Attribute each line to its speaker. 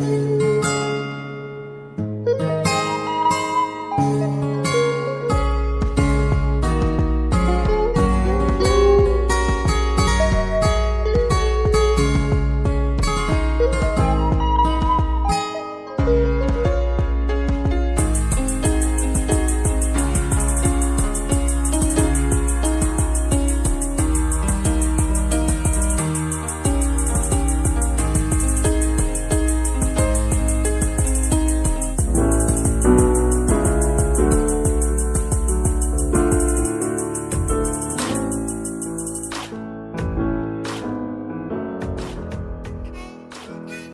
Speaker 1: Música